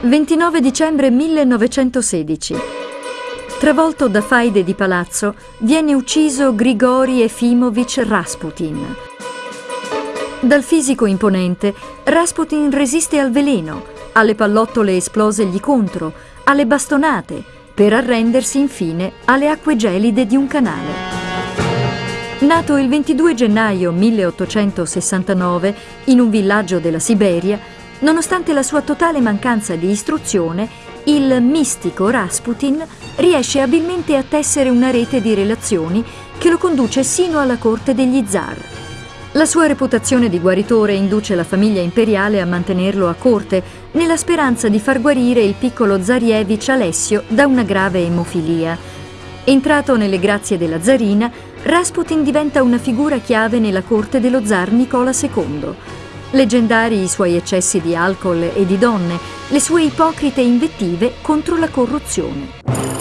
29 dicembre 1916. Travolto da faide di palazzo, viene ucciso Grigori Efimovic Rasputin. Dal fisico imponente, Rasputin resiste al veleno, alle pallottole esplose gli contro, alle bastonate, per arrendersi infine alle acque gelide di un canale. Nato il 22 gennaio 1869 in un villaggio della Siberia, Nonostante la sua totale mancanza di istruzione, il mistico Rasputin riesce abilmente a tessere una rete di relazioni che lo conduce sino alla corte degli zar. La sua reputazione di guaritore induce la famiglia imperiale a mantenerlo a corte, nella speranza di far guarire il piccolo Zarievich Alessio da una grave emofilia. Entrato nelle grazie della zarina, Rasputin diventa una figura chiave nella corte dello zar Nicola II. Leggendari i suoi eccessi di alcol e di donne, le sue ipocrite invettive contro la corruzione.